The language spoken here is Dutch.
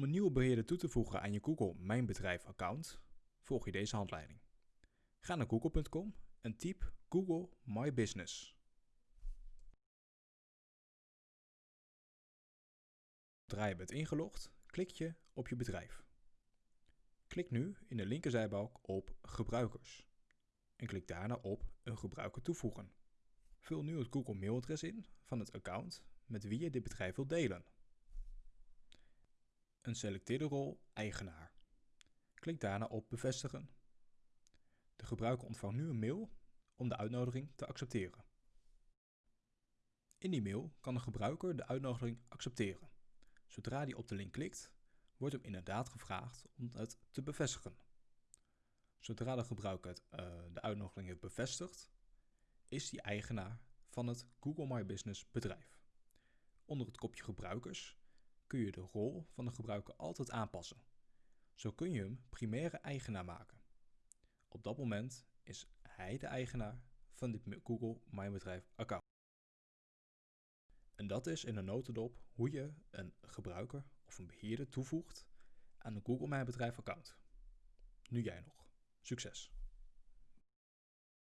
Om een nieuwe beheerder toe te voegen aan je Google Mijn Bedrijf account, volg je deze handleiding. Ga naar google.com en typ Google My Business. Zodra je bent ingelogd, klik je op je bedrijf. Klik nu in de linkerzijbalk op Gebruikers en klik daarna op Een gebruiker toevoegen. Vul nu het Google mailadres in van het account met wie je dit bedrijf wilt delen. Een selecteerde rol Eigenaar. Klik daarna op Bevestigen. De gebruiker ontvangt nu een mail om de uitnodiging te accepteren. In die mail kan de gebruiker de uitnodiging accepteren. Zodra hij op de link klikt, wordt hem inderdaad gevraagd om het te bevestigen. Zodra de gebruiker uh, de uitnodiging heeft bevestigd, is hij eigenaar van het Google My Business bedrijf. Onder het kopje gebruikers kun je de rol van de gebruiker altijd aanpassen. Zo kun je hem primaire eigenaar maken. Op dat moment is hij de eigenaar van dit Google My Bedrijf account. En dat is in een notendop hoe je een gebruiker of een beheerder toevoegt aan een Google My Bedrijf account. Nu jij nog. Succes!